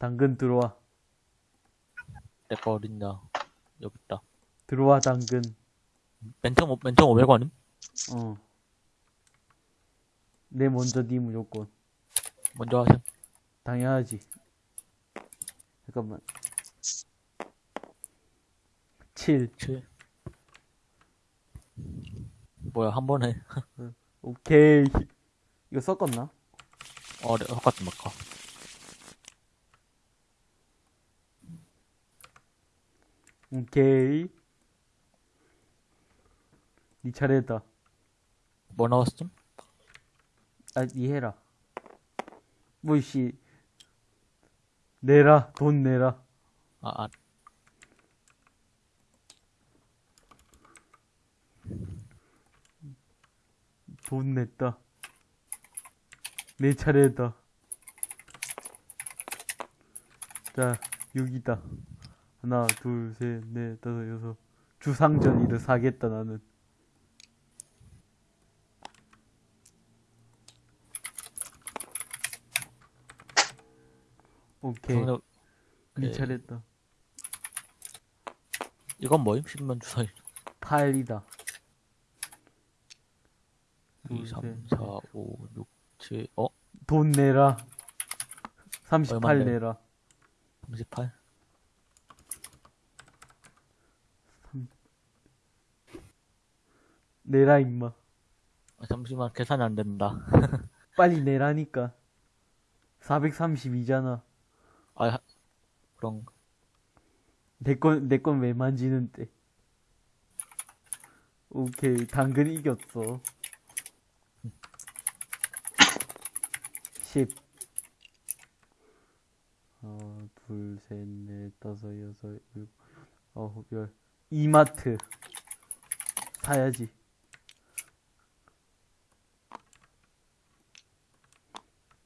당근 들어와. 내 거 어딨냐. 여기 있다. 들어와, 당근. 맨 처음, 맨 처음 500원임? 어. 내 먼저 니 무조건. 먼저 하셈. 당연하지. 잠깐만. 7. 7. 뭐야, 한 번에. 오케이. 이거 섞었나? 어, 네, 똑같은 막까 오케이. 니 차례다. 뭐 나왔음? 아, 니 해라. 뭐, 씨. 내라. 돈 내라. 아, 아, 돈 냈다. 내 차례다. 자, 6이다. 하나, 둘, 셋, 넷, 다섯, 여섯. 주상전 이를 사겠다, 나는. 오케이. 그러면 네. 차례다. 이건 뭐임? 신문 주사위. 8이다. 2, 둘, 3, 셋, 4, 5, 6, 7, 어? 돈 내라. 38 얼만데? 내라. 38? 내라, 임마. 아, 잠시만, 계산이 안 된다. 빨리 내라니까. 432잖아. 아, 하- 그런, 내 건, 내 건 왜 만지는데. 오케이, 당근 이겼어. 10. 하나, 둘, 셋, 넷, 다섯, 여섯, 일곱, 아홉, 열. 이마트. 사야지.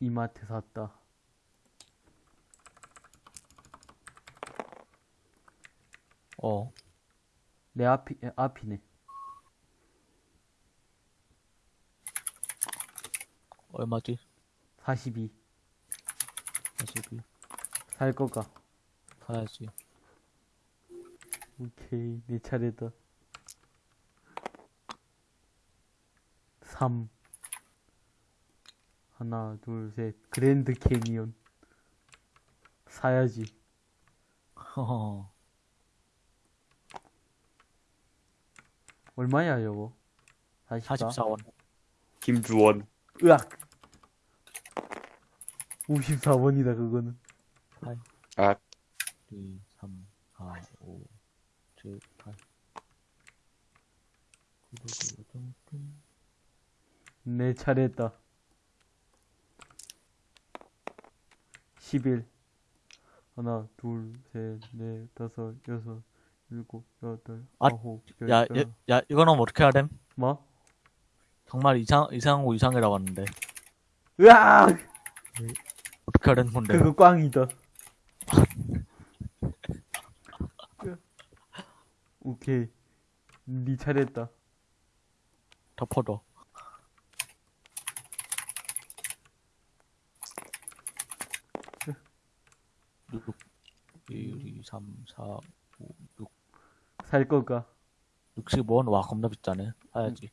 이마트 샀다. 어. 내 앞이, 에, 앞이네. 얼마지? 42. 42. 살 거가. 사야지. 오케이, 내 차례다. 3. 하나, 둘, 셋. 그랜드 캐니언. 사야지. 허허. 얼마야, 저거? 44? 44원. 김주원. 으악! 54원이다, 그거는. 8, 아, 2, 3, 4, 5, 7, 8. 내 차례다. 11. 하나, 둘, 셋, 넷, 다섯, 여섯, 일곱, 여덟, 아, 아홉, 열. 야, 야, 야, 이거는 어떻게 해야 됨? 뭐? 정말 이상, 이상한 거 이상이라고 하는데. 으악! 어떻게 해야 되는 건데? 그거 꽝이다. 오케이. 니 차례다. 덮어둬. 육, 1, 2, 3, 4, 5, 6, 살 거가. 65원? 와, 겁나 비싸네. 사야지.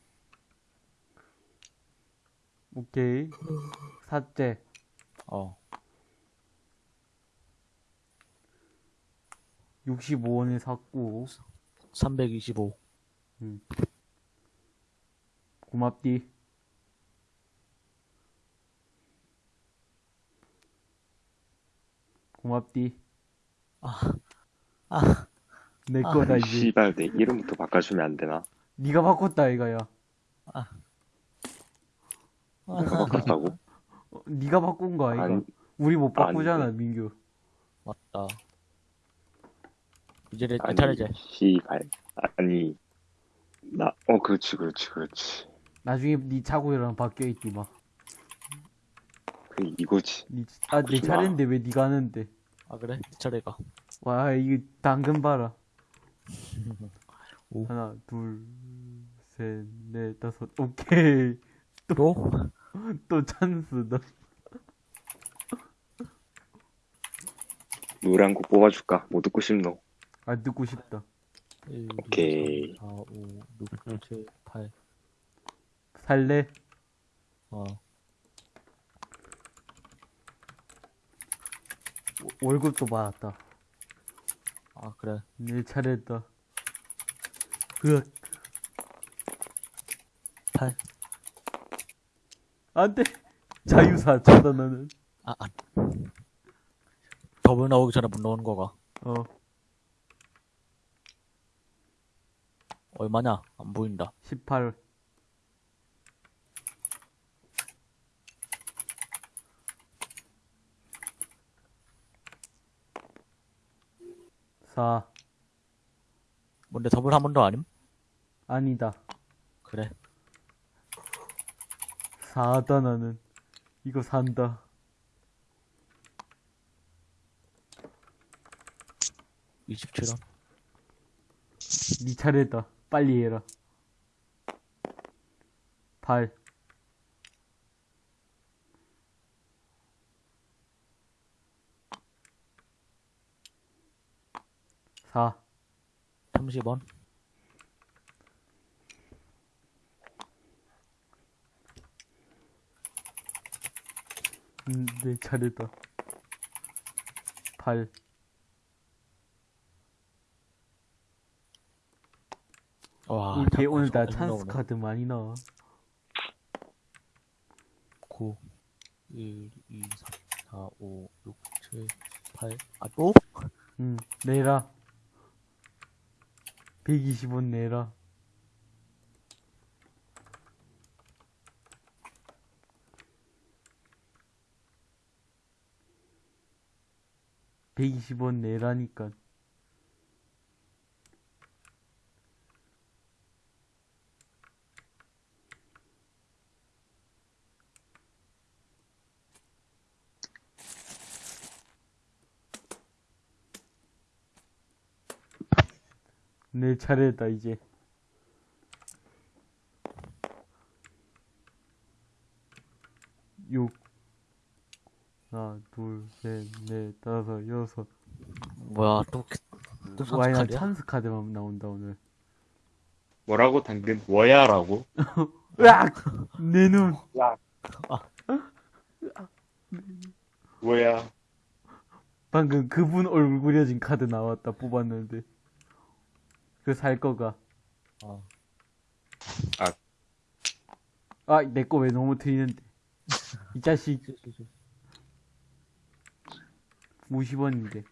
오케이. 샀제. 어. 65원에 샀고. 325. 고맙디. 고맙디. 아, 내 아, 거다 이제. 씨발, 내 이름부터 바꿔주면 안 되나? 네가 바꿨다 이거야. 내가 바꿨다고? 어, 네가 바꾼 거 아이가? 아니, 우리 못 바꾸잖아 아닌데. 민규. 맞다. 이제 내, 내 아니, 차례지. 씨발. 아니, 나, 어, 그렇지, 그렇지, 그렇지. 나중에 네 차고이랑 바뀌어 있디 막. 그, 이거지. 니, 아, 내. 차례인데 왜 네가 하는데? 아, 그래? 내 차례가. 와, 이거 당근 봐라. 오. 하나, 둘, 셋, 넷, 다섯. 오케이. 또? 또 찬스다. 노래 한 곡 뽑아줄까? 뭐 듣고 싶노? 안 듣고 싶다. 1, 오케이. 2, 3, 4, 5, 6, 7, 8. 살래? 어, 월급도 받았다. 아, 그래. 내 차례다. 으악. 8. 안 돼. 자유사 차단하는. 아, 아. 더블 나오기 전에 문 넣는 거가. 어. 얼마냐? 안 보인다. 18. 사 뭔데 더블 한 번 더 아님? 아니다. 그래. 사다 나는. 이거 산다. 27원. 네 차례다. 빨리 해라. 8. 4. 30원. 음, 내 차례다. 8. 와, 자꾸 오늘 나 찬스 나오네. 카드 많이 나와. 9, 1, 2, 3, 4, 5, 6, 7, 8. 아, 또? 응, 내라. 120원 내라. (120원) 내라니까 내 차례다 이제 육 하나 둘셋넷 다섯 여섯 뭐야, 또, 또 와이 난 선수카드야? 찬스 카드만 나온다 오늘 뭐라고 당근? 뭐야라고? 으악 내눈 뭐야? 방금 그분 얼굴 그려진 카드 나왔다 뽑았는데 그 살 거가. 어. 아. 내 거 왜 너무 트이는데. 이 자식. 50원인데.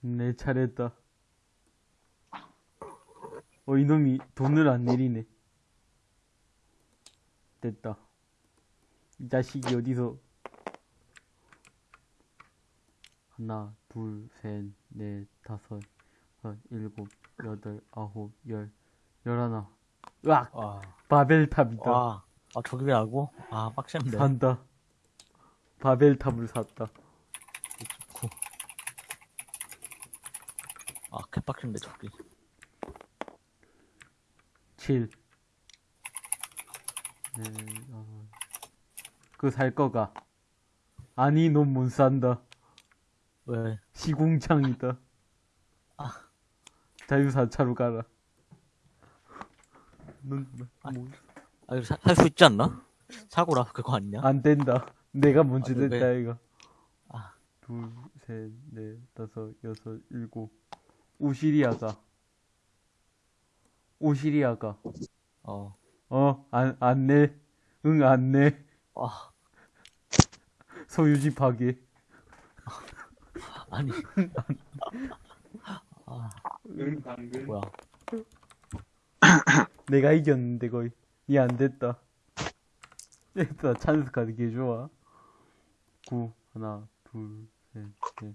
내 차례다. 어 이놈이 돈을 안 내리네. 됐다. 이 자식이 어디서 하나 둘 셋 넷 다섯 여섯 일곱 여덟 아홉 열 열하나 으악 와, 바벨탑이다 와. 아, 저기 왜 하고? 아, 빡센데. 산다. 바벨탑을 샀다. 9. 아, 개빡센데, 저기. 7. 네, 어. 그살 거가. 아니, 넌 못 산다. 왜? 시궁창이다. 자유사차로 가라. 넌, 뭐, 아, 이거 살수 있지 않나? 사고라, 그거 아니냐? 안 된다. 내가 먼저 아, 왜? 됐다, 이거. 아. 둘, 셋, 넷, 다섯, 여섯, 일곱. 오시리아가. 오시리아가. 어. 어, 안, 안 내. 응, 안 내. 아, 소유지 파괴. 아니. 아, 응, 당근. 뭐야. 내가 이겼는데, 거의. 이안 됐다. 됐다, 찬스 카드 개 좋아. 9, 하나, 둘, 셋, 넷,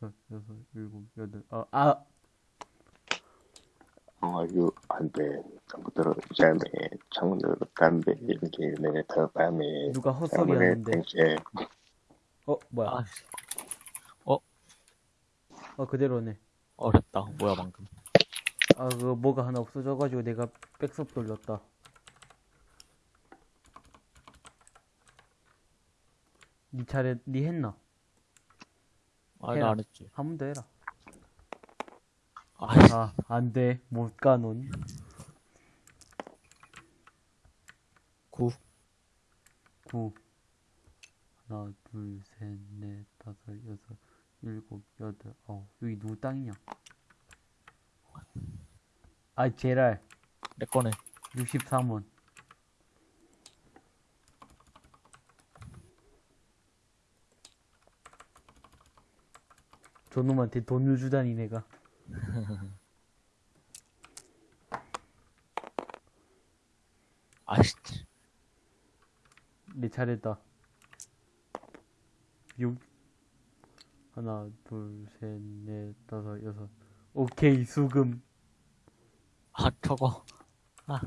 다섯, 여섯, 일곱, 여덟, 아, 아! 아유, 안 돼. 전부터 잠에, 창문으로 담배, 이렇게 내가 밤에. 누가 헛소리 하는데. 땡에 어, 뭐야. 아, 어, 그대로네. 어렵다. 뭐야, 방금. 아, 그거 뭐가 하나 없어져가지고 내가 백섭 돌렸다. 니 차례, 니 했나? 아, 해라. 나안 했지. 한 번 더 해라. 아, 안 돼. 못 가, 넌. 9. 9. 하나, 둘, 셋, 넷, 다섯, 여섯, 일곱, 여덟, 아홉. 여기 누구 땅이냐? 아, 제랄. 내 거네. 63원. 저놈한테 돈을 주다니, 내가. 아이씨, 내 차례다. 6. 하나, 둘, 셋, 넷, 다섯, 여섯. 오케이, 수금. 아, 저거. 아,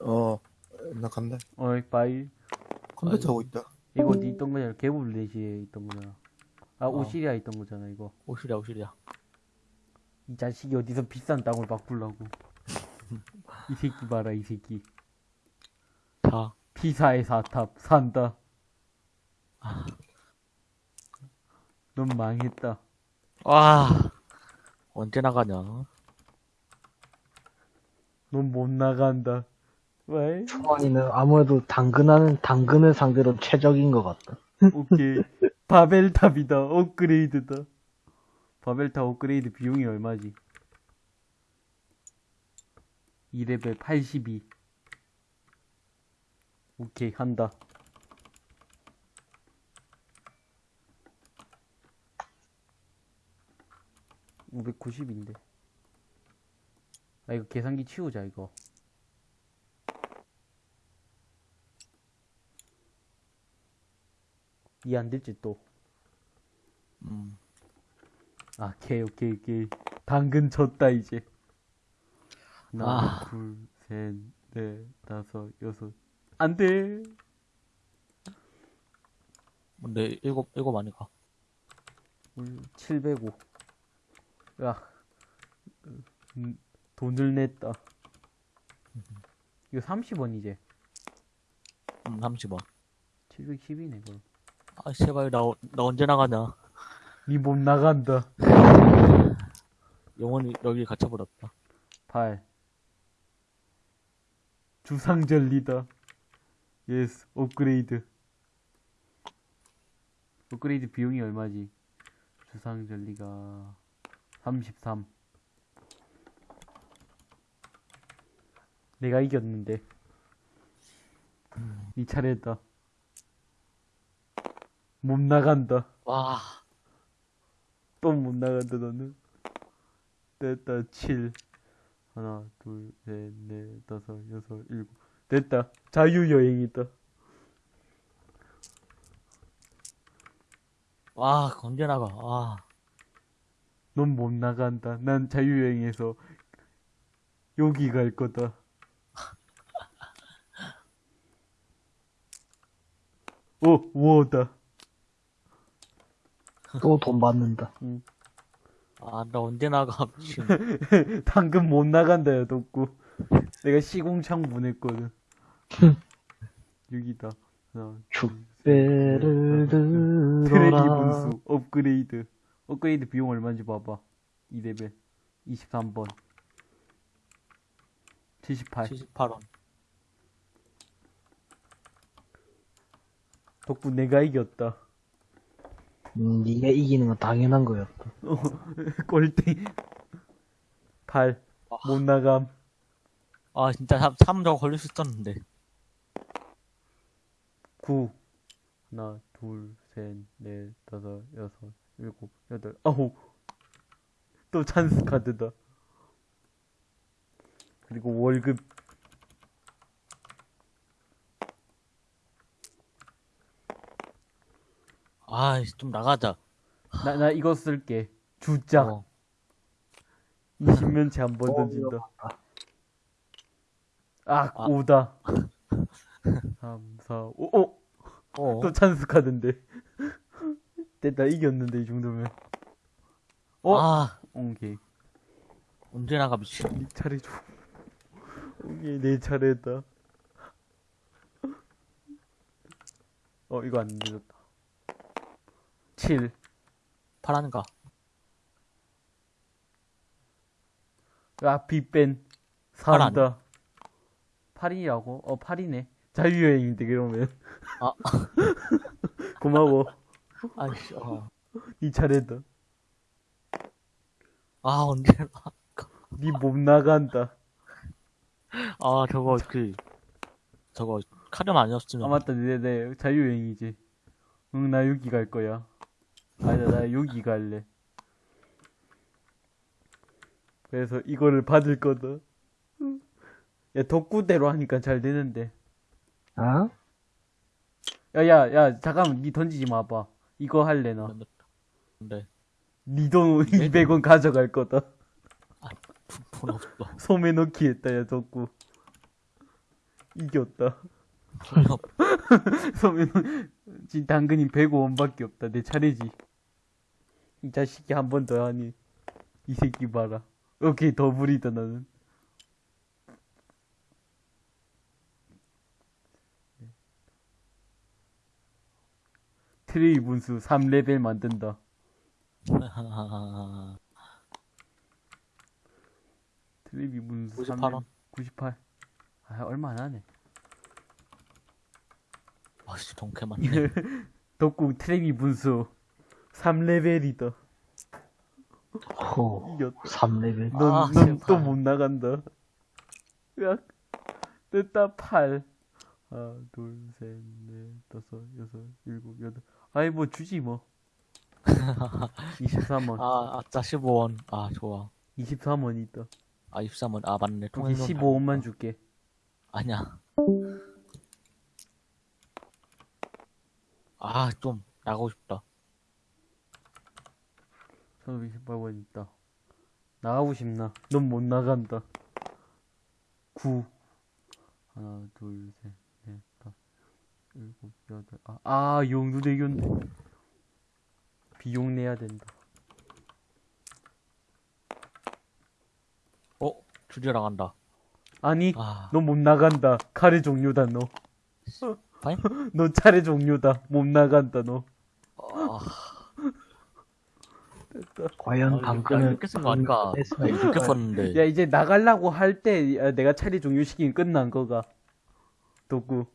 어, 나 간다. 어이, 빠이. 컴퓨터 하고 있다. 이거 니 있던 거잖아. 개불 4시에 있던 거잖아. 아, 어. 오시리아 있던 거잖아, 이거. 오실이야, 오실이야. 이 자식이 어디서 비싼 땅을 바꾸려고. 이 새끼 봐라, 이 새끼. 자, 피사의 사탑, 산다. 넌 망했다. 와. 언제 나가냐? 넌 못 나간다. 왜? 초원이는 아무래도 당근하는 당근을 상대로 최적인 것 같다. 오케이. 바벨탑이다. 업그레이드다. 바벨탑 업그레이드 비용이 얼마지? 2레벨 82. 오케이, 한다. (590인데) 아 이거 계산기 치우자 이거 이해 안 될지 또 음, 아, 오케이, 오케이, 오케이. 당근 쳤다, 이제. 하나, 아. 둘, 셋, 넷, 다섯, 여섯. 안 돼! 근데 일곱, 일곱 아니가. 705. 야, 음, 돈을 냈다. 이거 30원이지? 음, 30원. 710이네, 그럼. 아, 제발, 나, 어- 나 언제 나가냐? 니 못 나간다. 영원히 여기 갇혀버렸다. 8. 주상절리다. Yes, 업그레이드. 업그레이드 비용이 얼마지? 주상절리가 33. 내가 이겼는데. 이 차례다. 못 나간다. 와, 또 못 나간다, 너는. 됐다, 7. 하나, 둘, 셋, 넷, 다섯, 여섯, 일곱. 됐다. 자유여행이다. 와, 언제 나가? 아, 넌못 나간다. 난 자유여행에서 여기 갈 거다. 오, 우어다. 또 돈 받는다. 아, 나 언제 나가? 당근 못 나간다요, 덕구. 내가 시공창 보냈거든. 여기다. 하나, 둘, 셋, 배를 넷, 다섯, 여섯. 트레리 들어라. 분수 업그레이드 업그레이드 비용 얼마인지 봐봐 2레벨 23번 78 78원. 덕분 내가 이겼다 음, 네가 이기는 건 당연한 거였다. 꼴등 8못 나감 아, 진짜 3, 3 저거 걸릴 수 있었는데. 9 하나 둘셋넷 다섯 여섯 일곱 여덟 아홉. 또 찬스 카드다. 그리고 월급. 아, 좀 나가자. 나, 나 이거 쓸게. 주작 어. 20면체 한번 어, 던진다 아, 아. 오다. 3, 4, 5, 오! 어. 또 찬스 카드인데. 됐다, 이겼는데, 이 정도면. 어? 아, 오케이. 언제 나가, 미친. 니 차례 줘. 이게 내 차례다. 어, 이거 안 늦었다. 7. 파란가. 아, 아니야? 4다. 8이라고? 어, 8이네. 자유여행인데, 그러면. 아. 고마워. 아이씨, 아, 이 차례다. 아 언제, 니못 나간다. 아, 저거, 그, 저거, 카름 아니었으면. 아, 맞다. 네네. 자유여행이지. 응, 나 여기 갈 거야. 아니다, 나 여기 갈래. 그래서 이거를 받을 거다. 야, 덕구대로 하니까 잘 되는데. 어? 야, 야, 야, 잠깐만, 니 던지지 마봐. 이거 할래, 나. 근데, 니돈 200원 가져갈 거다. 돈 없어. 소매 넣기 했다, 야, 덕구. 이겼다. 돈이 없 소매 넣, 지금 당근이 105원밖에 없다. 내 차례지. 이 자식이 한 번 더 하니. 이 새끼 봐라. 오케이, 더블이다, 나는. 트레비 분수 3레벨 만든다. 트레비 분수 98원. 98. 아, 얼마 안 하네. 아 씨, 동캐 맞네. 덕구 트레이 분수 3레벨이다. 호. 이겼다. 3레벨. 아, 넌, 넌또 제발. 못 나간다. 으악. 됐다, 8. 하나, 둘, 셋, 넷, 다섯, 여섯, 일곱, 여덟. 아이, 뭐, 주지, 뭐. 23원. 아, 아짜 15원. 아, 좋아. 23원 있다. 아, 23원. 아, 맞네. 통행료 15원만 줄게. 아니야. 아, 좀, 나가고 싶다. 1528원 있다. 나가고 싶나? 넌 못 나간다. 9. 하나, 둘, 셋, 일곱, 여덟. 아, 아, 용두대교인데. 비용 내야 된다. 어? 줄여 나간다. 아니, 아, 너못 나간다. 카레 종료다, 너. 파인? 너 차례 종료다. 못 나간다, 너. 아, 과연 아, 당근을 이렇게 쓴거 아닌가? 뺐으나 이렇게 이거 썼는데. 야, 이제 나가려고 할 때, 야, 내가 차례 종료시키면 끝난 거가. 도구.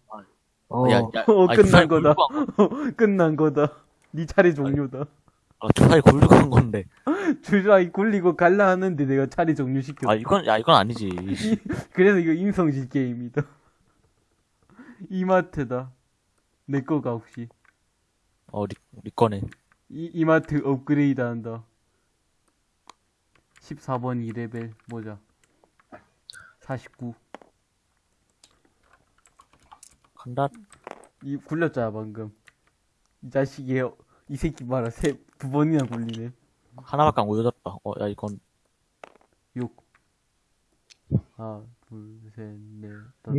어, 야, 야, 어, 아니, 끝난 거다. 거- 끝난 거다. 니 차례 종료다. 아, 주사위 굴리고 한 건데. 주사위 굴리고 갈라 하는데 내가 차례 종료시켰어. 아, 이건, 야, 이건 아니지. 그래서 이거 인성질 게임이다. 이마트다. 내 거가 혹시. 어, 리, 리 거네. 이, 이마트 업그레이드 한다. 14번 2레벨 모자. 49. 간다. 이 굴렸잖아 방금. 이 자식이 이 새끼 봐라 세두 번이나 굴리네. 하나밖에 안 보여줬다. 어, 야, 이건, 6. 하나, 둘, 셋, 넷, 다섯.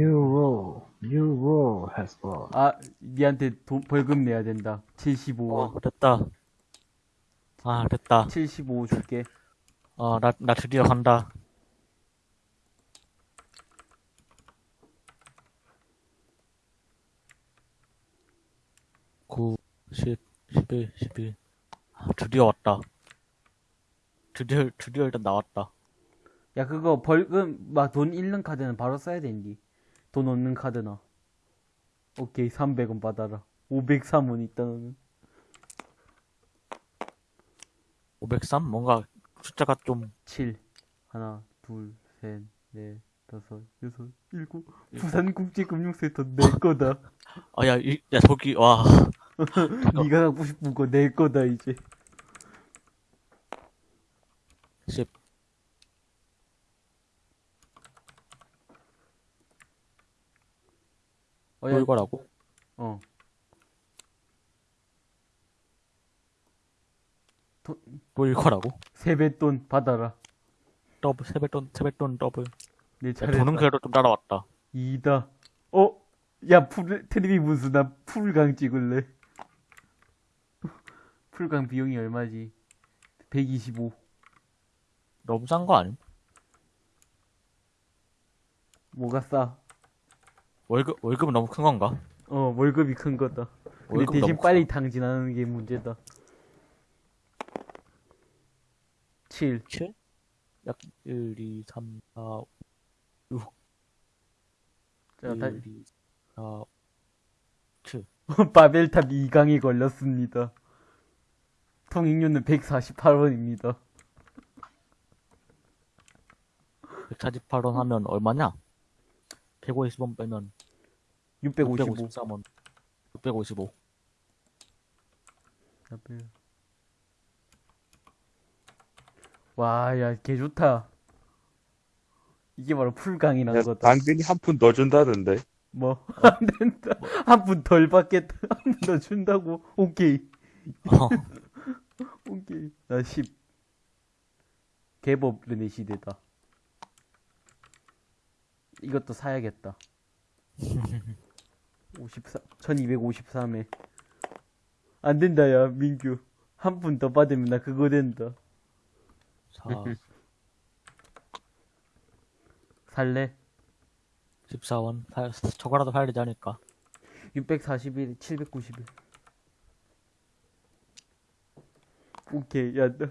Has brought. 아, 니한테 돈, 벌금 내야 된다. 75원. 어, 됐다. 아, 됐다. 75 줄게. 어, 나, 나 드디어 간다. 구, 십, 십일, 십일. 아, 드디어 왔다. 드디어, 드디어 일단 나왔다. 야, 그거 벌금, 막 돈 잃는 카드는 바로 써야 된디. 돈 없는 카드나. 오케이, 300원 받아라. 503원 있다, 너는. 503? 뭔가 숫자가 좀, 7. 하나, 둘, 셋, 넷, 다섯, 여섯, 일곱. 부산국제금융센터 내 거다. 아, 야, 이, 야, 저기, 와. 네가 갖고 싶은 거 내 거다, 이제. 십. 어, 야, 또 이거라고? 어. 또 이거라고? 세뱃돈 받아라. 더블, 세뱃돈, 세뱃돈 더블. 내 야, 차례. 돈은 그래도 좀 따라왔다. 이다. 어? 야, 풀, 트레비 분수, 나 풀강 찍을래. 풀강 비용이 얼마지? 125. 너무 싼 거 아님? 뭐가 싸? 월급, 월급은 너무 큰 건가? 어, 월급이 큰 거다. 근데 대신 빨리 탕진하는 게 문제다. 7. 7? 약 1, 2, 3, 4, 5, 자, 1, 다, 2, 4, 7. 바벨탑 2강이 걸렸습니다. 통행료는 148원입니다. 148원 하면 얼마냐? 150원 빼면 655. 653원. 655. 바벨. 와, 야, 개 좋다. 이게 바로 풀강이라는 거다. 당근이 한 푼 더 준다던데. 뭐, 안 된다. 한 푼 덜 받겠다. 한 푼 더 준다고. 오케이. 어, 오케이. 나 10. 개법 르네 시대다. 이것도 사야겠다. 54, 1253에. 안 된다, 야, 민규. 한 푼 더 받으면 나 그거 된다. 4, 살래? 14원. 사, 저거라도 사야 되지 않을까? 641, 791. 오케이, 야, 나.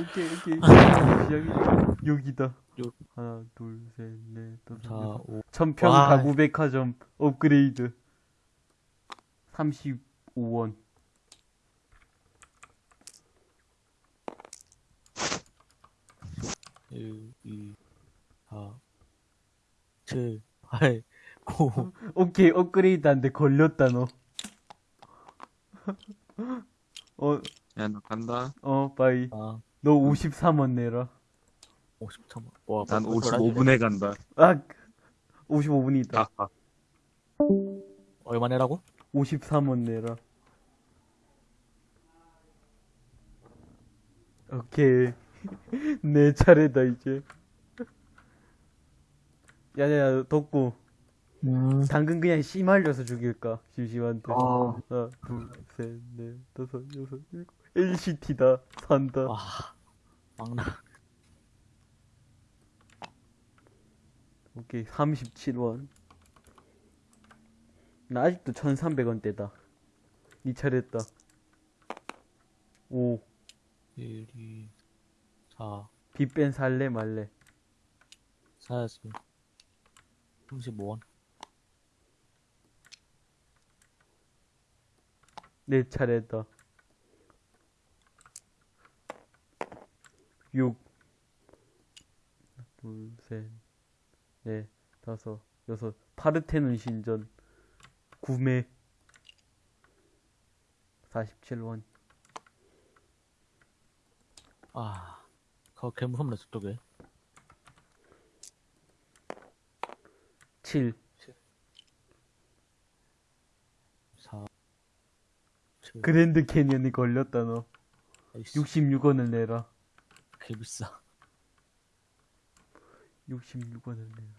오케이, 오케이. 시작이다. 여기다. 육. 하나, 둘, 셋, 넷, 다섯, 4, 여섯. 5. 천평 와. 가구 백화점 업그레이드. 35원. 일, 이, 사, 칠, 팔, 구. 오케이, 업그레이드 한데 걸렸다, 너. 어, 야, 나 간다. 어, 바이. 아, 너 53원 내라. 53원. 와, 난 뭔 소리 하지? 55분에 간다. 아, 55분이다. 아하. 얼마 내라고? 53원 내라. 오케이. 내 차례다, 이제. 야야야, 덕구. 음, 당근 그냥 씨 말려서 죽일까? 심심한데. 어, 하나, 둘, 셋, 넷, 다섯, 여섯, 일곱. LCT다. 산다. 와, 막나. 오케이, 37원. 나 아직도 1300원대다. 니 차례다. 오, 1, 2, 4, 빗뺀 살래 말래. 사야지. 35원. 내 차례다. 6 둘, 셋, 넷, 다섯, 여섯. 파르테논 신전. 구매. 47원. 아, 그거 개 무섭네, 저쪽에. 7. 4, 7. 그랜드 캐년이 걸렸다, 너. 아이씨, 66원을 내라. 개 비싸. 66원을 내라.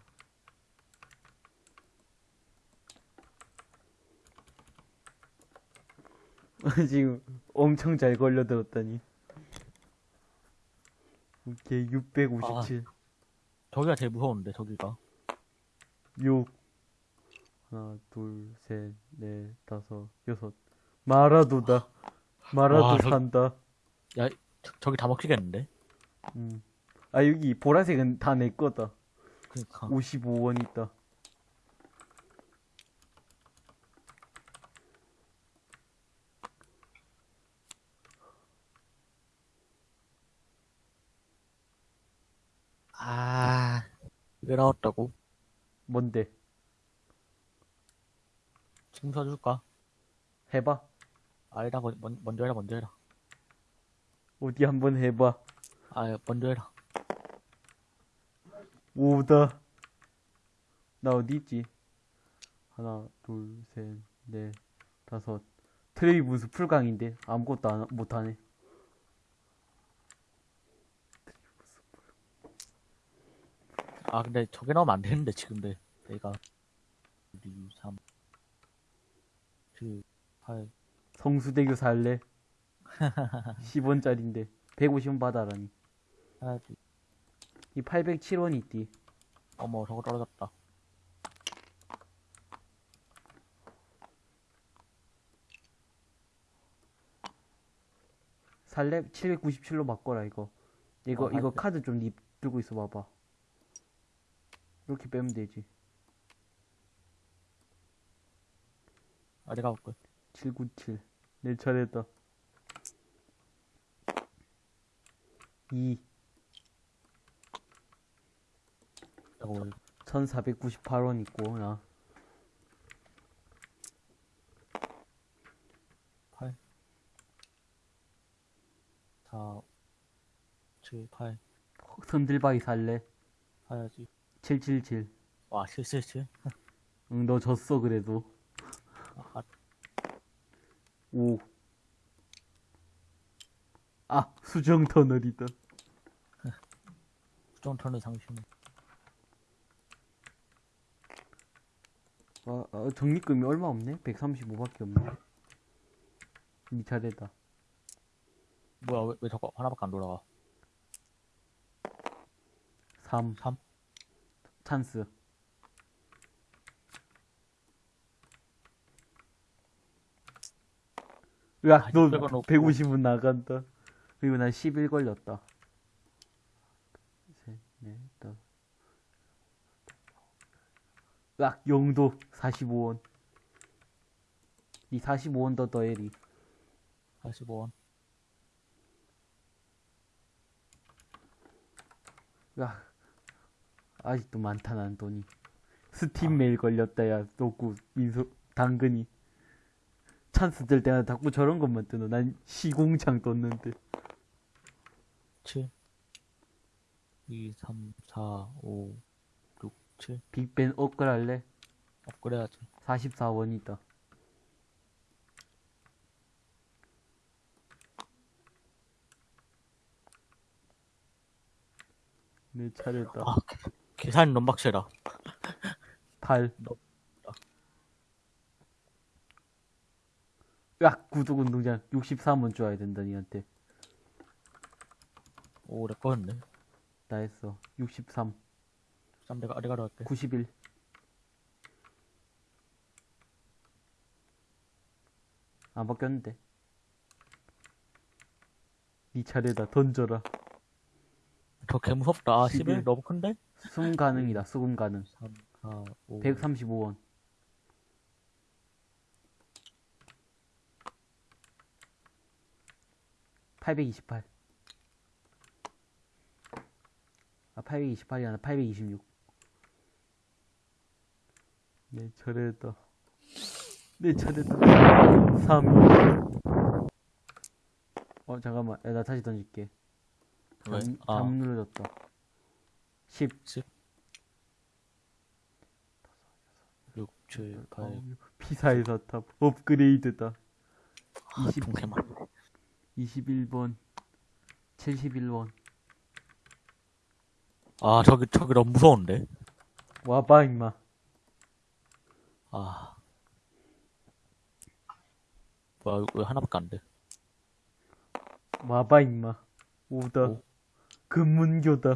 지금 엄청 잘 걸려들었다니. 오케이, 657. 저기가 제일 무서운데, 저기가. 6. 하나, 둘, 셋, 넷, 다섯, 여섯. 마라도다. 마라도 와, 저- 산다. 야, 저, 저기 다 먹히겠는데? 음. 아, 여기 보라색은 다 내 거다. 그니까. 55원 있다. 나왔다고? 뭔데? 지금 사줄까? 해봐. 아니다, 먼, 먼- 먼저 해라, 먼저 해라. 어디 한번 해봐. 아, 먼저 해라. 오다. 나 어디 있지? 하나, 둘, 셋, 넷, 다섯. 트레비 분수 풀강인데 아무것도 안, 못하네. 아, 근데 저게 나오면 안 되는데, 지금 내, 내가. 2, 3, 7, 8, 성수대교 살래? 10원짜린데 150원 받아라니. 하나, 둘, 이 807원 있디. 어머, 저거 떨어졌다. 살래? 797로 바꿔라, 이거. 이거, 어, 이거. 카드 좀니 들고 있어 봐봐. 이렇게 빼면 되지. 어디 가볼게. 797. 내 차례다. 2. 이거 왜 1498원 있고, 나. 8, 4, 7, 8 선들바위 살래? 사야지. 777. 와, 777. 응, 너 졌어, 그래도. 아, 5. 아, 수정 터널이다. 수정 턴을 상심. 아, 아, 적립금이 얼마 없네? 135밖에 없네. 니 차례다. 뭐야, 왜, 왜 저거 하나밖에 안 돌아가? 3. 3? 찬스. 야, 아, 너 600원 없고. 150원 나간다. 그리고 난 11 걸렸다. 셋, 넷, 다섯. 야, 영도 45원. 이 45원 더 더해리. 45원. 야, 아직도 많다, 난 돈이. 스팀 메일 걸렸다, 야, 또구, 민소, 당근이. 찬스 뜰 때마다 자꾸 저런 것만 뜨노. 난 시공창 떴는데. 7, 2, 3, 4, 5, 6, 7. 빅벤 업글 할래? 업그레이드하지. 44원이다. 내 차례다. 아, 계산 빡세다. 8. 너- 야, 구독 운동장 63원 줘야 된다, 니한테. 오, 내 거였네. 나 했어. 63. 쌈 내가 아래가로 할게. 91. 안 바뀌었는데. 니 차례다. 던져라. 저개 무섭다. 아, 11. 11 너무 큰데? 수금 가능이다. 수금 가능. 3, 4, 5. 135원. (828) 아 828이 아니라 826 내 차례다 내 차례다 3 어 잠깐만 야, 나 다시 던질게 왜? 잠, 아, 잠 눌러졌다 10 10. 6, 7, 8. 피사의 사탑 업그레이드다 아, 20. 동태만. 21번 71원 아, 저기, 저기 너무 무서운데? 와봐 임마 아. 뭐야, 왜 하나밖에 안 돼? 와봐 임마 오다 오. 금문교다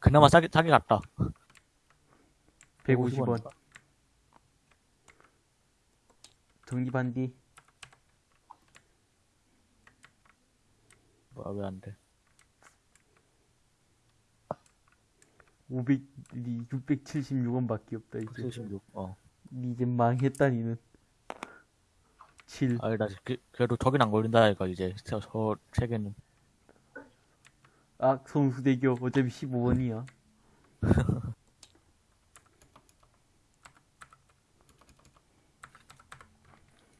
그나마 싸게, 싸게 갔다. 150원 정리반디 뭐야, 왜 안 돼? 500, 676원밖에 없다 이제 76, 어. 니 이제 망했다 니는 7 아니, 나, 그, 그래도 저긴 안 걸린다, 이거, 이제. 저, 저, 세 개는. 아, 성수대교 어차피 15원이야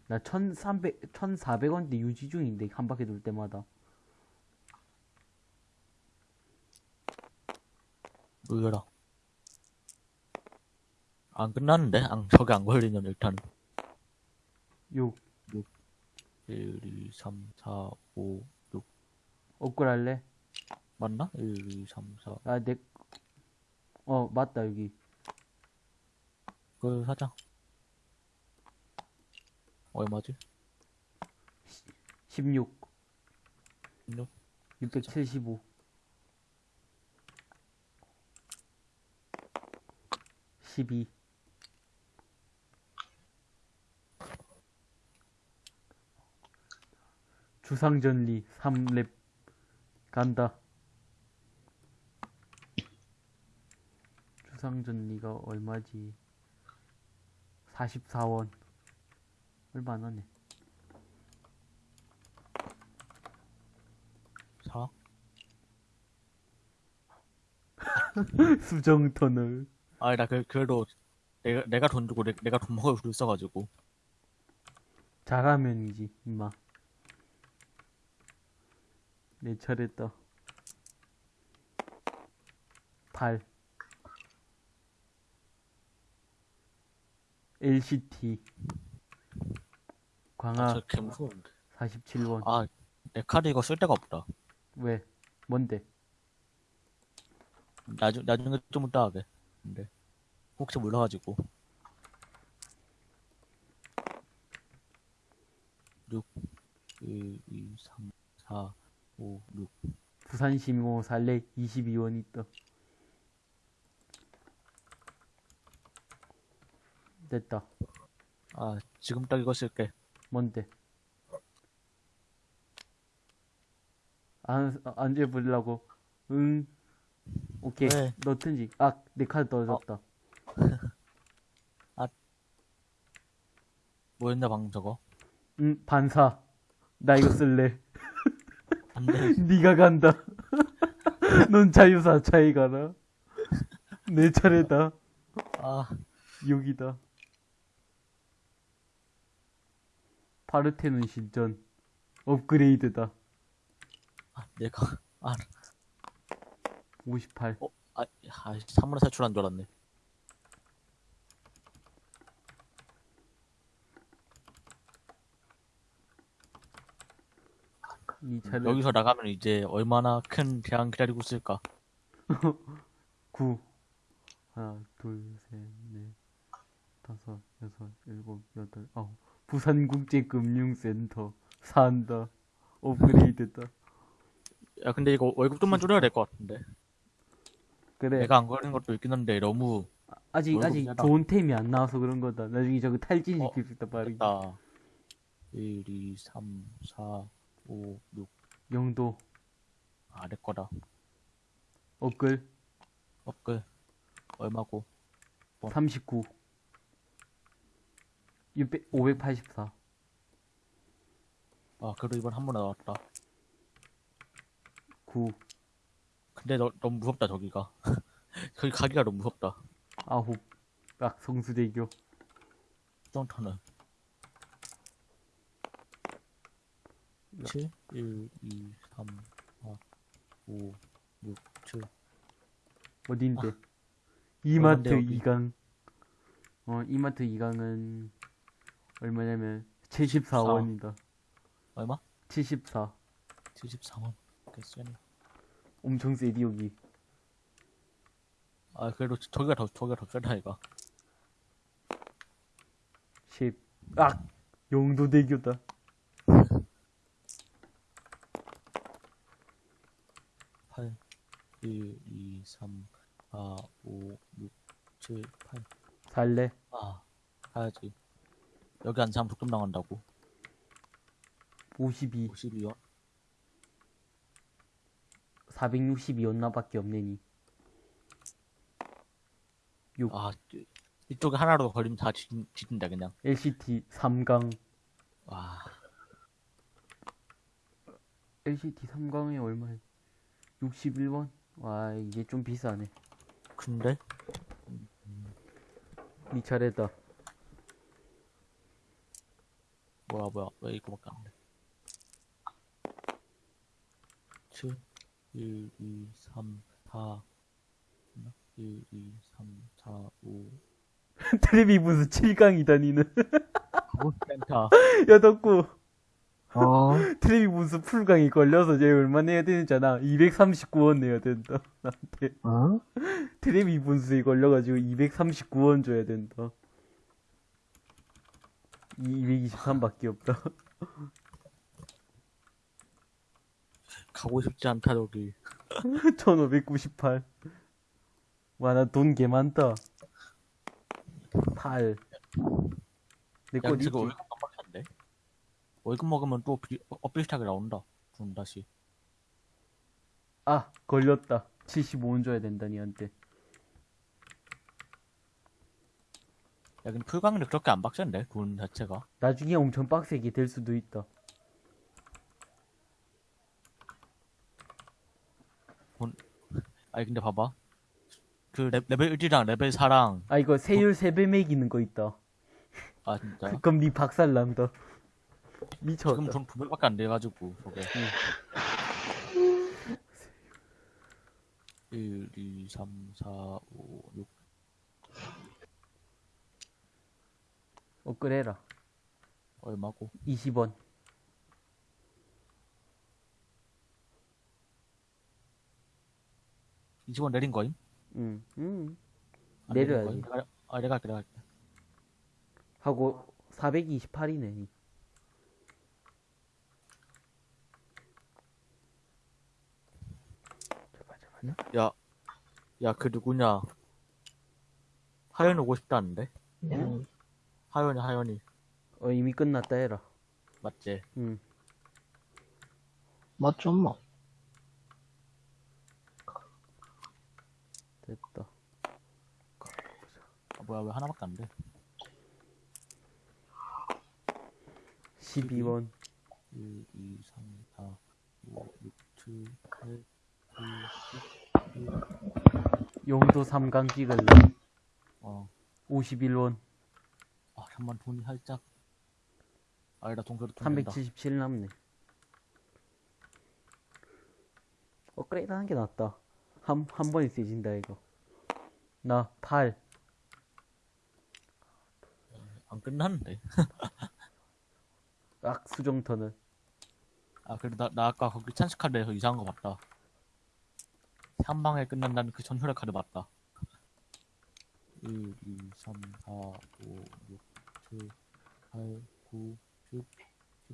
나 1300, 1400원대 유지 중인데 한 바퀴 돌 때마다 의외라. 안 끝났는데? 안, 저게 안 걸리면 일단. 6 1, 2, 3, 4, 5, 6. 업글 할래? 맞나? 1, 2, 3, 4. 아, 내, 어, 맞다, 여기. 그 사자. 얼마지? 16. 16? 675. 12. 주상전리 3렙 간다. 주상전리가 얼마지? 44원. 얼마 안 하네? 사? 수정 터널. 아니, 나 그, 그래도 내가, 내가 돈 주고 내, 내가 돈 먹을 수 있어가지고. 잘하면이지 임마. 내 차례다 8 LCT 아, 저개 무서운데. 47원 아, 내 카드 이거 쓸 데가 없다. 왜? 뭔데? 나중, 나중에 좀 이따 하게. 근데. 혹시 몰라가지고. 6, 1, 2, 3, 4, 5, 6. 부산 시민공원 살래 22원 있다 됐다 아, 지금 딱 이거 쓸게. 뭔데? 안, 안 해보려고? 응. 오케이. 왜? 넣든지. 아, 내 카드 떨어졌다. 뭐였냐, 방금 저거? 응, 반사. 나 이거 쓸래. 네가 간다. 넌 자유사 차이 가라. 내 차례다. 아, 여기다. 파르테논 신전. 업그레이드다. 아, 내가, 아, 58. 어, 아, 아, 사물에 탈출한 줄 알았네. 이 차례. 여기서 나가면 이제 얼마나 큰 대항 기다리고 있을까? 9 하나 둘 셋 넷 다섯 여섯 일곱 여덟 아홉 부산국제금융센터 산다 업그레이드다 야, 근데 이거 월급 좀만 줄여야 될 것 같은데. 그래 내가 안 걸린 것도 있긴 한데, 너무, 아직 월급 아직 세다. 좋은 템이 안 나와서 그런 거다 나중에 저거 탈진 어, 시킬 수 있다 빠르게 됐다. 1, 2, 3, 4, 5, 6. 영도 아, 내 거다. 업글 업글. 얼마고? 어. 39 600, 584 아, 그래도 이번 한 번에 나왔다. 9 근데 너, 너무 무섭다, 저기가. 거기 가기가 너무 무섭다. 9딱 성수대교 수정터는. 7, 1, 2, 3, 4, 5, 6, 7. 어딘데? 이마트 아, 여기? 2강. 어, 이마트 2강은 얼마냐면 74원이다. 얼마? 74. 74원. 꽤 세네. 엄청 세디 여기. 아, 그래도 저기가 더, 저기가 더 세다, 이가. 10. 악! 영도대교다. 팔, 1, 2, 3, 4, 5, 6, 7, 8. 살래? 아, 가야지. 여기 안 사면 독점 당한다고. 52. 52원? 462원 밖에 없네니. 아, 이- 이쪽에 하나로 걸리면 다 뒤, 뒤진다, 그냥. LCT 3강. 와, LCT 3강에 얼마야? 61원? 와, 이게 좀 비싸네. 근데? 니 차례다. 뭐야, 뭐야, 왜 이거밖에 안 돼? 7, 1, 2, 3, 4, 1, 2, 3, 4, 5. 트레비 무슨 7강이다, 니는. 센터. 야, 덕구. 어, 트레비 무슨 풀강이 걸려서 얘 얼마 내야 되잖아. 239원 내야 된다. 나한테. 어? 트레비 분수에 걸려가지고 239원 줘야 된다. 223밖에 없다. 가고 싶지 않다, 저기. 1598. 와, 나 돈 개 많다. 8. 내 야, 거 지금? 월급 안 받혔는데? 월급 먹으면 또 비, 어, 비슷하게 나온다. 돈 다시. 아, 걸렸다. 75원 줘야 된다, 니한테. 야, 근데 풀강은 그렇게 안 박혔는데? 돈 자체가. 나중에 엄청 빡세게 될 수도 있다. 아니, 근데 봐봐. 그 레, 레벨 1이랑 레벨 4랑, 아, 이거 세율 3배 매기는 거 있다. 아, 진짜. 그럼 니 박살 난다. 미쳤다. 지금 돈 900밖에 안 돼가지고, 저게. 1, 2, 3, 4, 5, 6. 업그레라. 얼마고? 20원. 이 20원 내린 거임? 응, 응. 안 내린 내려야지. 거임? 내가, 아, 내가 할게, 내가 할게. 하고 428이네. 제발 제발. 야, 야, 그 누구냐. 하연이 오고 싶다는데? 음, 하연이, 하연이. 어 이미 끝났다 해라. 맞지? 응. 맞죠, 뭐. 됐다. 아, 뭐야, 왜 하나밖에 안 돼? 12원. 1, 2, 3, 4, 5, 6, 7, 8, 9, 용도 3강 찍을래. 어. 51원. 아, 잠만 돈이 살짝. 아니다, 동서도 돈 된다. 377 남네. 업그레이드 하는 게 낫다. 한, 한 번에 세진다, 이거. 나 8. 안 끝났는데. 악, 수정터는. 아, 그래, 나, 나 아까 거기 찬스 카드에서 이상한 거 봤다. 한 방에 끝난다는 그 전혈의 카드 봤다. 1, 2, 3, 4, 5, 6, 7, 8, 9, 10,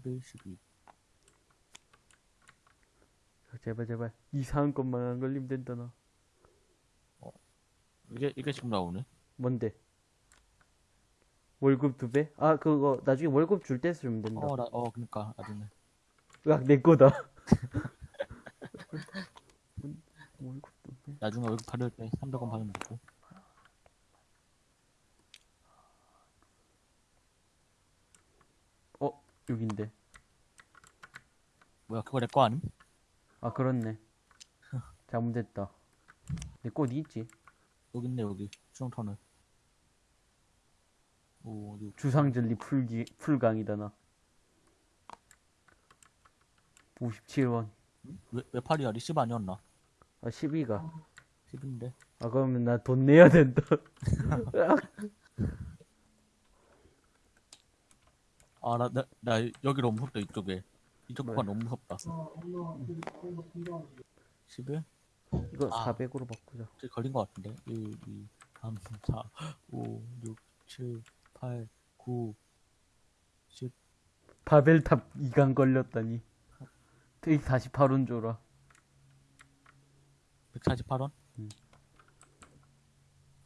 11, 12. 제발, 제발. 이상한 것만 안 걸리면 된다, 나. 이게, 이게 지금 나오네? 뭔데? 월급 두 배? 아, 그거, 나중에 월급 줄 때 쓰면 된다. 어, 나, 어, 그니까, 나중에. 으악, 내 거다. 월급 두 배? 나중에 월급 받을 때 300원 받으면 되고. 어, 여긴데. 뭐야, 그거 내거 아님? 아, 그렇네. 잘못됐다. 내꽃 있지? 여기 있네, 여기. 수정터는. 5, 6, 주상절리 풀기, 풀강이다, 나. 57원. 왜, 왜 8이야? 리시브 아니었나? 아, 12가. 10인데. 아, 그러면 나 돈 내야 된다. 아, 나, 나, 나 여기 너무 무섭다, 이쪽에. 이쪽 구간 너무 무섭다. 11? 이거 아. 400으로 바꾸자. 저기 걸린 것 같은데. 1, 2, 3, 4, 5, 6, 7, 8, 9, 10. 바벨탑 2강 걸렸다니. 트익 48원 줘라. 148원? 음.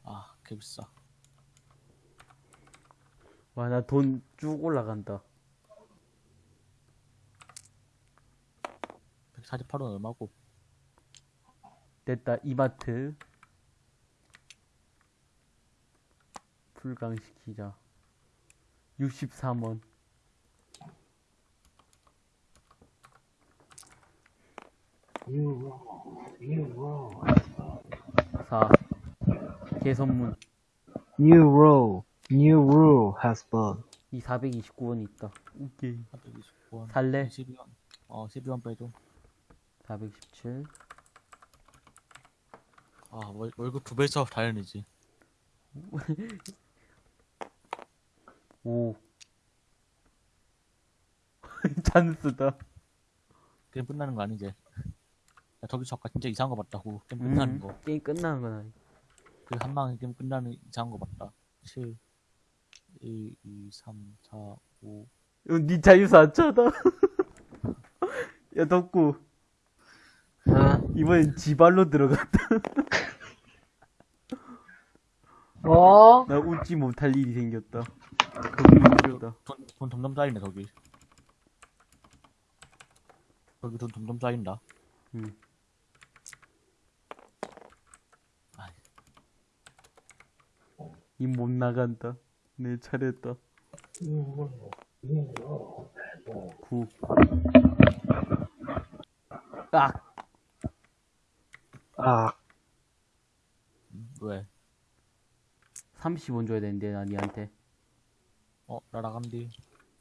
아, 개 비싸. 와, 나 돈 쭉 올라간다. 148원 얼마고? 됐다. 이마트. 풀강 시키자. 63원. 사. 개선문. New rule, new rule has been. 이 429원 있다. 오케이. 429원. 살래? 12원. 어, 12원 빼줘. 417. 아, 월, 월급 두 배서 다행이지. 5. 찬스다. 게임 끝나는 거 아니지? 야, 저기서 아까 진짜 이상한 거 봤다고. 게임 끝나는 음, 거. 게임 끝나는 건 아니. 그한 방에 게임 끝나는 이상한 거 봤다. 7, 1, 2, 3, 4, 5. 이거 니 자유사 안 차다. 야, 덕구. 아, 이번엔 지발로 들어갔다. 어? 나 웃지 못할 일이 생겼다. 겁나 돈, 돈 점점 쌓이네, 저기. 저기 돈 점점 쌓인다. 응. 아이. 이못 나간다. 내 차례다. 구. 아, 아, 음, 왜? 30원 줘야 되는데, 나 니한테. 어, 나라간디.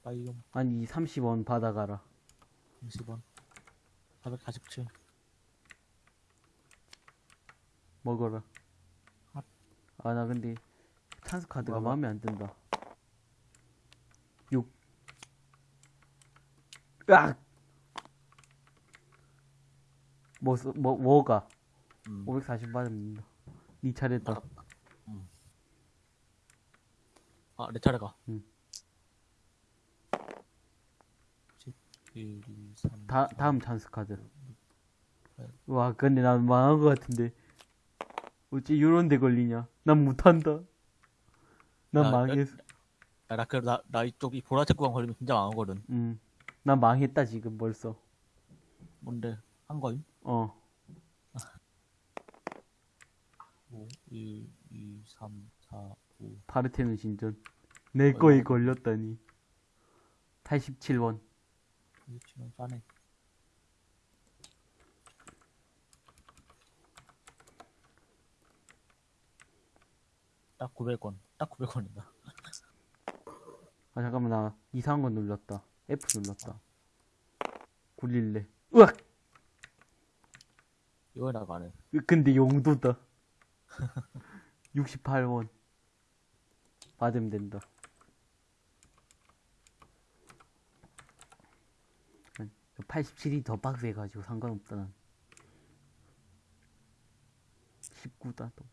빠이용. 아니, 30원 받아가라. 30원. 447. 먹어라. 아, 나 근데, 찬스 카드가 뭐야? 마음에 안 든다. 6. 으악! 뭐, 써- 뭐, 뭐가? 음. 540 받으면 니 차례다. 아, 내 차례가. 응. 10, 1, 2, 3. 다, 다음 찬스 카드. 와, 근데 난 망한 것 같은데. 어찌 요런 데 걸리냐? 난 못한다. 난 야, 망했어. 야, 나, 그, 나, 나 이쪽 이 보라색 구간 걸리면 진짜 망하거든. 음. 난 망했다, 지금 벌써. 뭔데? 한 거임? 어. 5, 1, 2, 3, 4, 5. 파르테는 진전. 내 거에 걸렸다니. 87원. 이거 치면 싸네. 딱 900원. 딱 900원이다. 아, 잠깐만, 나 이상한 거 눌렀다. F 눌렀다. 굴릴래. 으악! 이거라고 해. 으, 근데 용도다. 68원. 받으면 된다. 87이 더 빡세가지고 상관없다, 난. 19다, 또.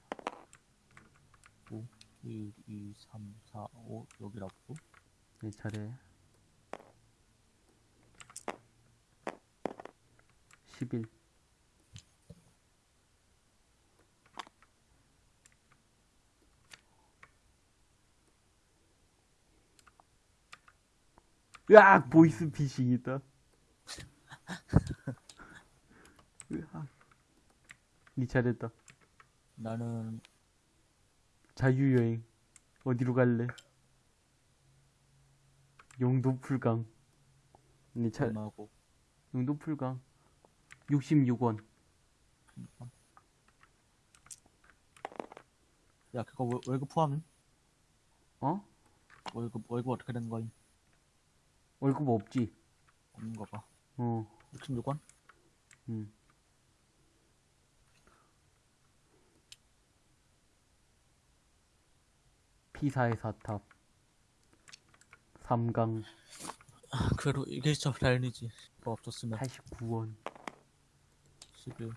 5, 1, 2, 3, 4, 5. 여기라고? 내 차례. 11. 으악! 보이스 피싱이다. 으악. 니 차례다. 나는 자유여행. 어디로 갈래? 용도 풀강. 니 차, 얼마고 용도 풀강. 66원. 야 그거 월- 월급 포함? 어? 월급 월급 어떻게 된 거임? 월급 없지? 없는 거 봐. 어, 66원? 음. 피사의 사탑. 삼강 그래도 이게 진짜 다행이지. 뭐 없었으면 89원. 11,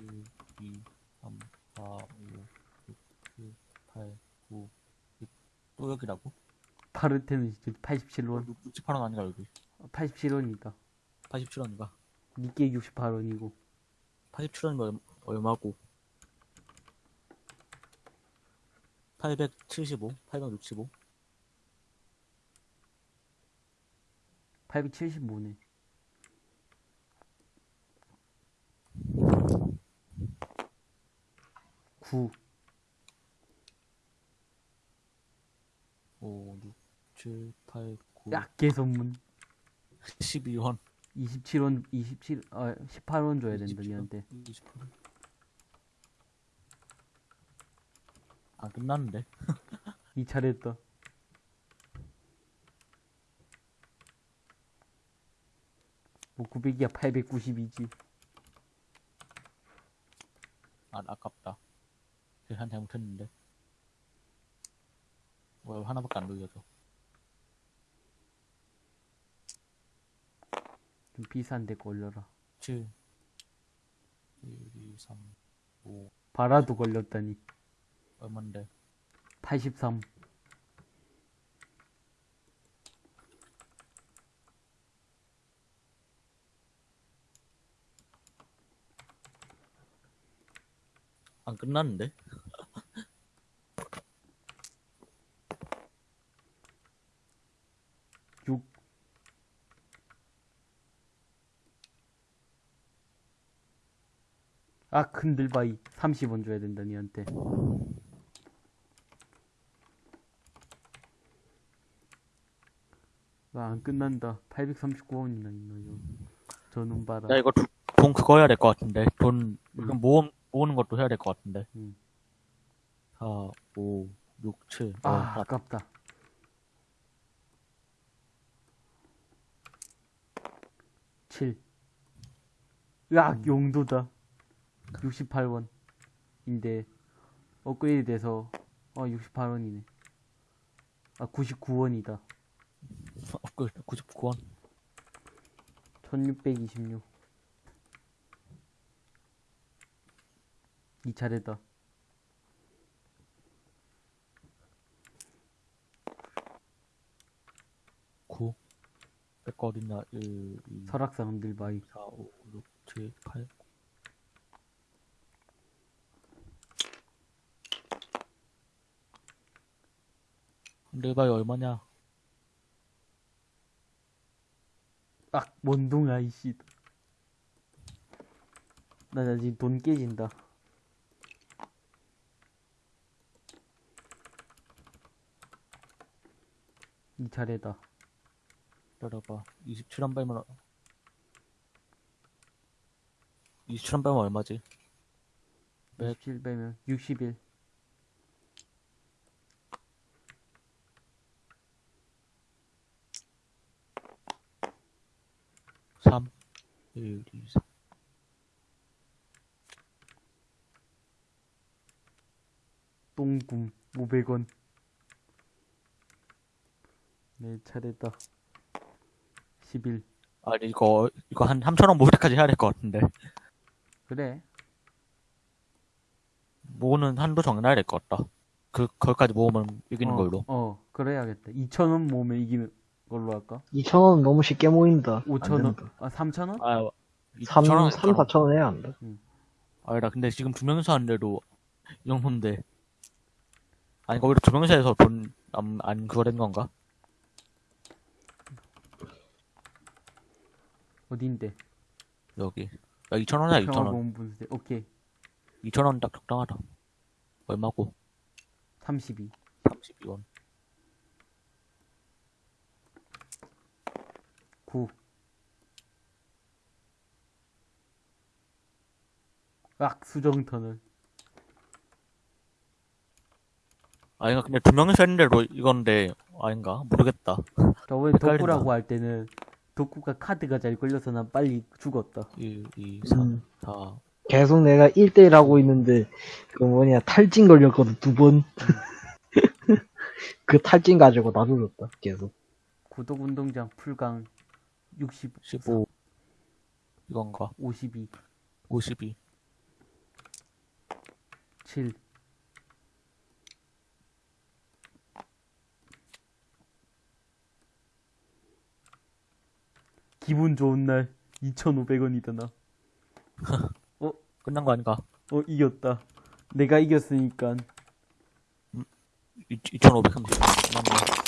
1, 2, 3, 4, 5, 6, 7, 8, 9, 10. 또 여기라고? 파르테는 진짜 87원. 68원 아닌가 여기? 87원이다. 87원인가? 니께 68원이고. 87원인가 얼마고? 875? 865? 875네. 구 5, 6, 7, 8, 9, 약계 선문 12원. 27원 27 아, 18원 줘야 된다 27원? 니한테 28원. 아, 끝났는데? 이 차례했다 뭐 900이야 892지 아, 아깝다. 계산 잘못했는데. 뭐야, 하나밖에 안 돌려줘. 좀 비싼데 걸려라 7, 1, 2, 3, 5, 바라도 걸렸다니 얼만데? 83 안 끝났는데? 6아 큰들바이 30원 줘야 된다 니한테 나 안 끝난다. 839원이나 있나, 이거. 저눈 봐라. 야, 이거 두- 돈 그거 해야 될 것 같은데. 돈, 음. 모음, 모으는 것도 해야 될 것 같은데. 음. 4, 5, 6, 7. 아, 어, 아깝다. 칠. 으악, 용도다. 68원. 인데, 업그레이드 돼서, 어, 68원이네. 아, 99원이다. 업글 99원. 1626. 이 차례다. 9. 내거 어딨냐? 1, 2, 설악산 흔들바이. 4, 5, 6, 7, 8. 흔들바이 얼마냐? 악, 원동아, 이씨. 나, 나 지금 돈 깨진다. 이 차례다. 기다려봐. 27원 빼면, 27원 빼면 얼마지? 107 빼면 61. 3, 1, 2, 3. 똥꿈 500원. 내 차례다. 11. 아니, 이거, 이거 한 3,000원 모을 때까지 해야 될 것 같은데. 그래. 모으는 한도 정해놔야 될 것 같다. 그, 거기까지 모으면 이기는 어, 걸로. 어, 그래야겠다. 2,000원 모으면 이기는 걸로 할까? 2,000원 너무 쉽게 모인다. 안 5,000원? 된다. 아, 3,000원? 아, 3, 2,000원 3, 4,000원 해야 한다. 아니다, 근데 지금 두 명이서 하는데도 이 정도인데. 아니, 두 명이서 해서 돈, 안, 안 그거 된 건가? 어딘데? 여기. 야, 2,000원이야, 평화 2,000원. 보험 분쇄. 오케이. 2,000원 딱 적당하다. 얼마고? 32. 32원. 9. 악, 수정터널. 아니, 근데 두 명이서 했는데도 이건데, 아닌가? 모르겠다. 저번에. 덕구라고 할 때는 덕구가 카드가 잘 걸려서 난 빨리 죽었다. 1, 2, 3, 음. 4. 계속 내가 1대1 하고 있는데, 그 뭐냐, 탈진 걸렸거든, 두 번. 그 탈진 가지고 나도 졌다, 계속. 구독운동장 풀강 60, 15. 이건가? 52, 52. 7. 기분 좋은 날 2,500원이다 나. 끝난 거 아닌가? 어 이겼다. 내가 이겼으니까 2,530원. 끝났네.